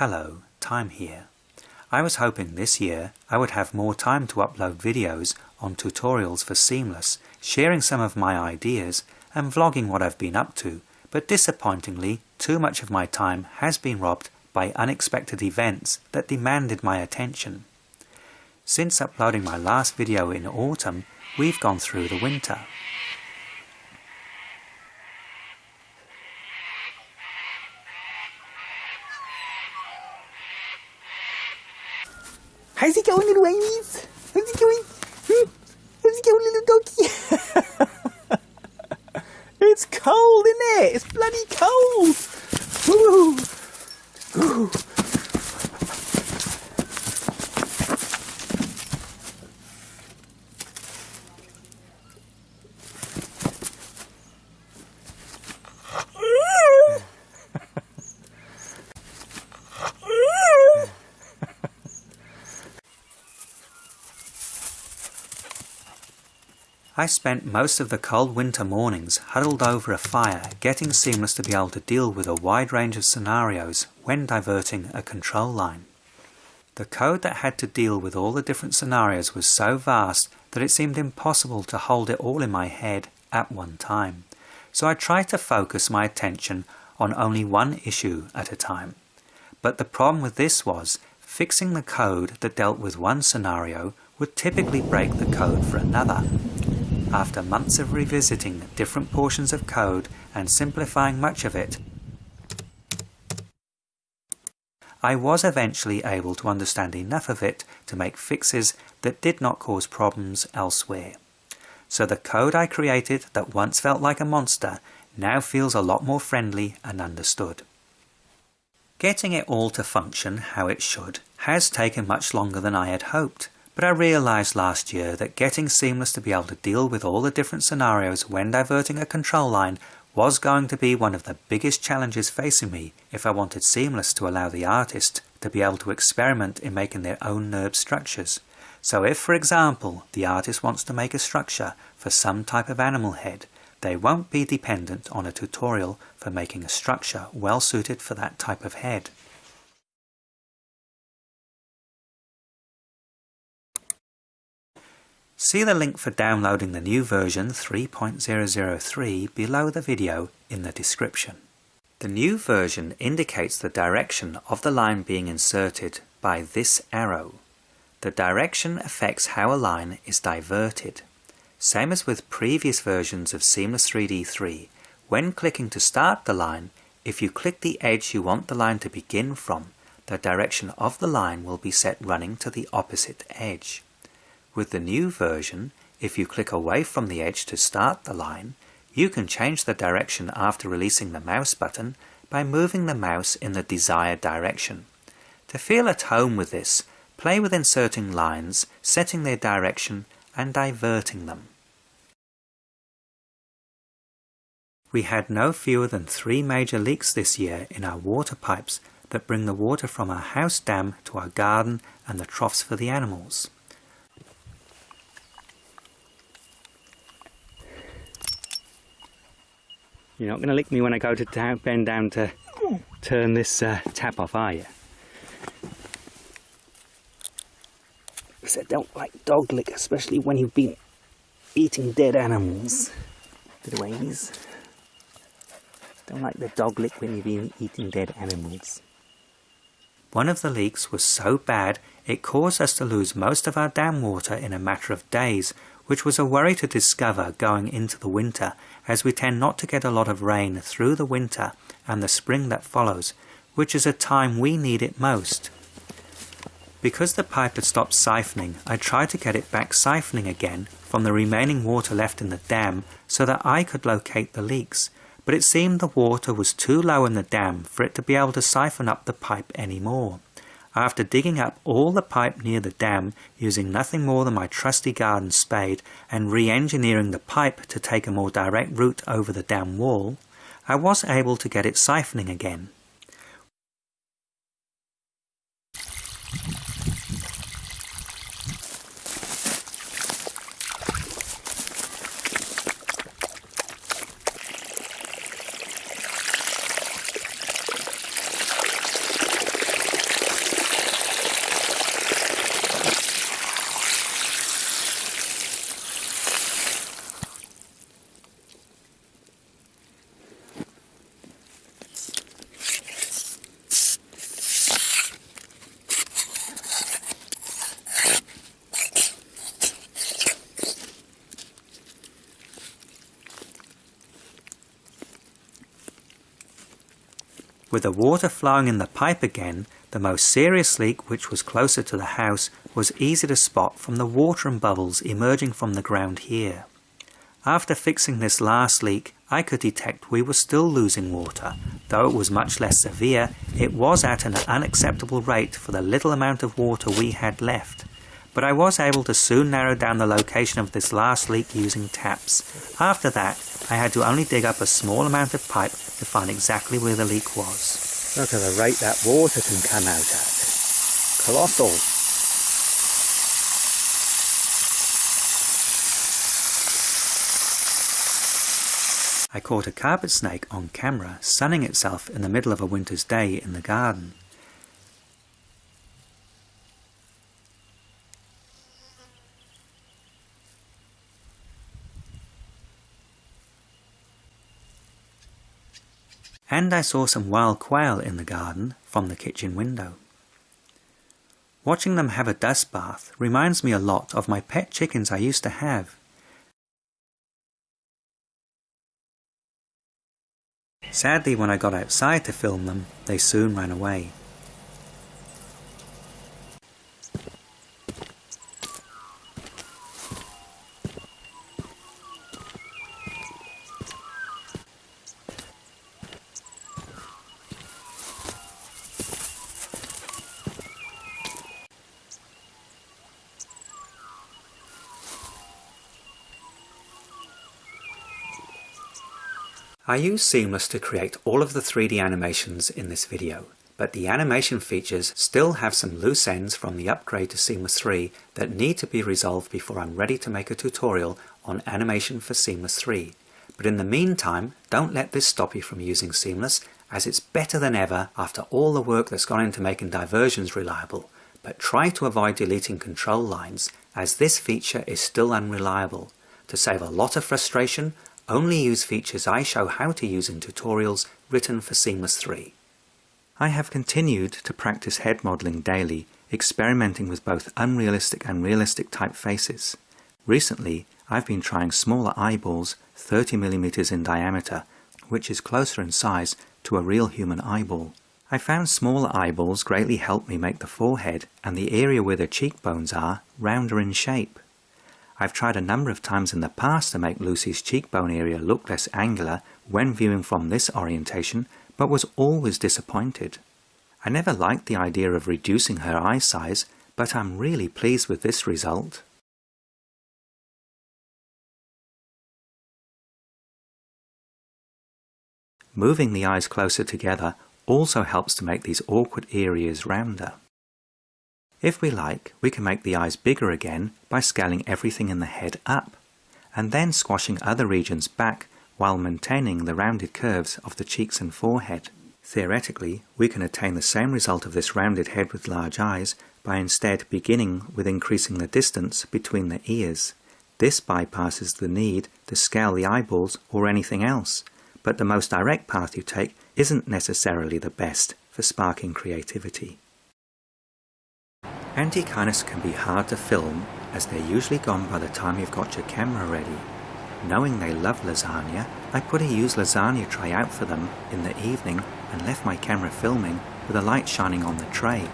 Hello, Time here. I was hoping this year I would have more time to upload videos on tutorials for Seamless, sharing some of my ideas and vlogging what I've been up to, but disappointingly too much of my time has been robbed by unexpected events that demanded my attention. Since uploading my last video in autumn, we've gone through the winter. How's it going, little babies? How's it going? Hmm? How's it going, little doggy? it's cold, isn't it? It's bloody cold. Ooh. Ooh. I spent most of the cold winter mornings huddled over a fire getting Seamless to be able to deal with a wide range of scenarios when diverting a control line. The code that had to deal with all the different scenarios was so vast that it seemed impossible to hold it all in my head at one time, so I tried to focus my attention on only one issue at a time. But the problem with this was, fixing the code that dealt with one scenario would typically break the code for another, after months of revisiting different portions of code and simplifying much of it, I was eventually able to understand enough of it to make fixes that did not cause problems elsewhere. So the code I created that once felt like a monster now feels a lot more friendly and understood. Getting it all to function how it should has taken much longer than I had hoped, but I realised last year that getting Seamless to be able to deal with all the different scenarios when diverting a control line was going to be one of the biggest challenges facing me if I wanted Seamless to allow the artist to be able to experiment in making their own NURB structures. So if, for example, the artist wants to make a structure for some type of animal head, they won't be dependent on a tutorial for making a structure well suited for that type of head. See the link for downloading the new version 3.003 below the video in the description. The new version indicates the direction of the line being inserted by this arrow. The direction affects how a line is diverted. Same as with previous versions of Seamless 3D 3, when clicking to start the line, if you click the edge you want the line to begin from, the direction of the line will be set running to the opposite edge. With the new version, if you click away from the edge to start the line, you can change the direction after releasing the mouse button by moving the mouse in the desired direction. To feel at home with this, play with inserting lines, setting their direction and diverting them. We had no fewer than three major leaks this year in our water pipes that bring the water from our house dam to our garden and the troughs for the animals. You're not going to lick me when I go to bend down to turn this uh, tap off, are you? Because I don't like dog lick, especially when you've been eating dead animals. Little babies. Don't like the dog lick when you've been eating dead animals. One of the leaks was so bad it caused us to lose most of our dam water in a matter of days which was a worry to discover going into the winter, as we tend not to get a lot of rain through the winter and the spring that follows, which is a time we need it most. Because the pipe had stopped siphoning, I tried to get it back siphoning again from the remaining water left in the dam so that I could locate the leaks, but it seemed the water was too low in the dam for it to be able to siphon up the pipe anymore. After digging up all the pipe near the dam using nothing more than my trusty garden spade and re-engineering the pipe to take a more direct route over the dam wall, I was able to get it siphoning again. With the water flowing in the pipe again, the most serious leak which was closer to the house was easy to spot from the water and bubbles emerging from the ground here. After fixing this last leak, I could detect we were still losing water. Though it was much less severe, it was at an unacceptable rate for the little amount of water we had left. But I was able to soon narrow down the location of this last leak using taps. After that, I had to only dig up a small amount of pipe to find exactly where the leak was. Look at the rate that water can come out at. Colossal. I caught a carpet snake on camera sunning itself in the middle of a winter's day in the garden. And I saw some wild quail in the garden from the kitchen window. Watching them have a dust bath reminds me a lot of my pet chickens I used to have Sadly, when I got outside to film them, they soon ran away. I use Seamless to create all of the 3D animations in this video, but the animation features still have some loose ends from the upgrade to Seamless 3 that need to be resolved before I'm ready to make a tutorial on animation for Seamless 3. But in the meantime, don't let this stop you from using Seamless, as it's better than ever after all the work that's gone into making diversions reliable. But try to avoid deleting control lines, as this feature is still unreliable. To save a lot of frustration, only use features I show how to use in tutorials written for Seamless 3. I have continued to practice head modelling daily, experimenting with both unrealistic and realistic type faces. Recently, I've been trying smaller eyeballs 30mm in diameter, which is closer in size to a real human eyeball. I found smaller eyeballs greatly help me make the forehead and the area where the cheekbones are rounder in shape. I've tried a number of times in the past to make Lucy's cheekbone area look less angular when viewing from this orientation, but was always disappointed. I never liked the idea of reducing her eye size, but I'm really pleased with this result. Moving the eyes closer together also helps to make these awkward areas rounder. If we like, we can make the eyes bigger again by scaling everything in the head up, and then squashing other regions back while maintaining the rounded curves of the cheeks and forehead. Theoretically, we can attain the same result of this rounded head with large eyes by instead beginning with increasing the distance between the ears. This bypasses the need to scale the eyeballs or anything else, but the most direct path you take isn't necessarily the best for sparking creativity. Antechinus can be hard to film as they're usually gone by the time you've got your camera ready. Knowing they love lasagna, I put a used lasagna tray out for them in the evening and left my camera filming with a light shining on the tray.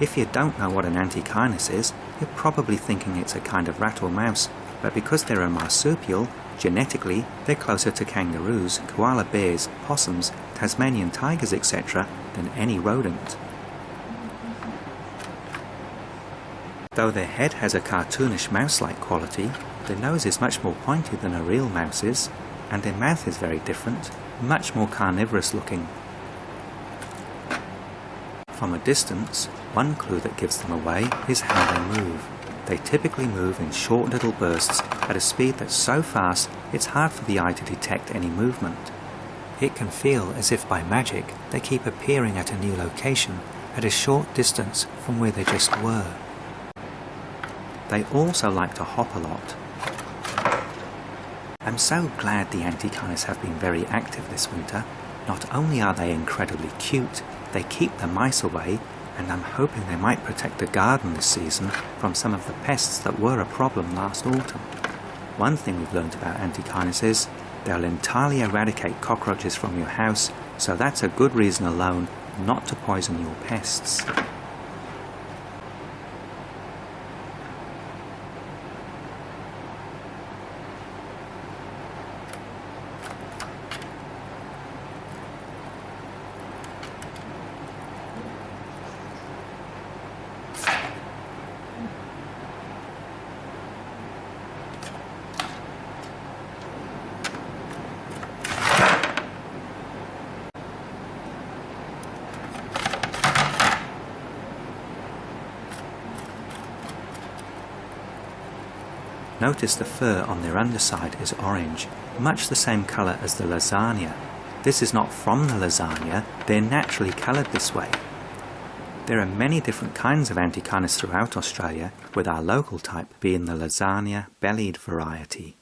If you don't know what an antechinus is, you're probably thinking it's a kind of rat or mouse, but because they're a marsupial, genetically they're closer to kangaroos, koala bears, possums, Tasmanian tigers etc than any rodent. Though their head has a cartoonish mouse-like quality, their nose is much more pointed than a real mouse's, and their mouth is very different, much more carnivorous looking. From a distance, one clue that gives them away is how they move. They typically move in short little bursts at a speed that's so fast it's hard for the eye to detect any movement. It can feel as if by magic they keep appearing at a new location at a short distance from where they just were. They also like to hop a lot. I'm so glad the Antechinus have been very active this winter. Not only are they incredibly cute, they keep the mice away and I'm hoping they might protect the garden this season from some of the pests that were a problem last autumn. One thing we've learned about Antechinus is They'll entirely eradicate cockroaches from your house, so that's a good reason alone not to poison your pests. Notice the fur on their underside is orange, much the same colour as the lasagna. This is not from the lasagna, they're naturally coloured this way. There are many different kinds of antechinus throughout Australia, with our local type being the lasagna bellied variety.